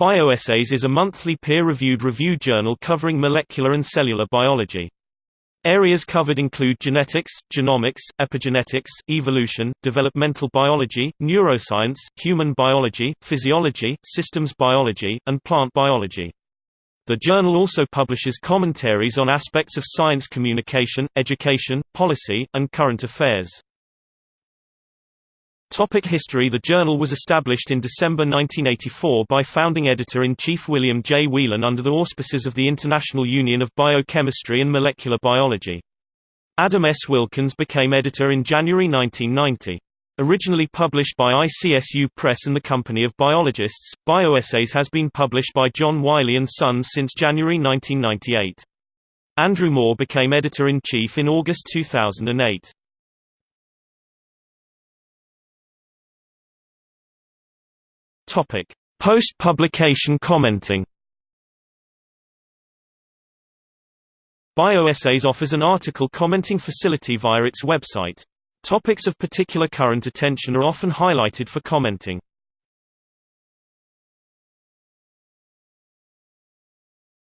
Bioessays is a monthly peer-reviewed review journal covering molecular and cellular biology. Areas covered include genetics, genomics, epigenetics, evolution, developmental biology, neuroscience, human biology, physiology, systems biology, and plant biology. The journal also publishes commentaries on aspects of science communication, education, policy, and current affairs. Topic history The journal was established in December 1984 by founding editor-in-chief William J. Whelan under the auspices of the International Union of Biochemistry and Molecular Biology. Adam S. Wilkins became editor in January 1990. Originally published by ICSU Press and the Company of Biologists, Bioessays has been published by John Wiley & Sons since January 1998. Andrew Moore became editor-in-chief in August 2008. Post-publication commenting. Bioessays offers an article commenting facility via its website. Topics of particular current attention are often highlighted for commenting.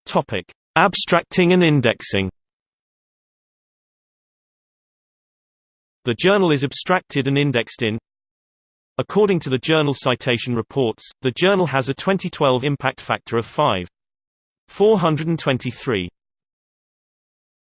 Topic: Abstracting and indexing. The journal is abstracted and indexed in According to the journal Citation Reports, the journal has a 2012 impact factor of 5.423.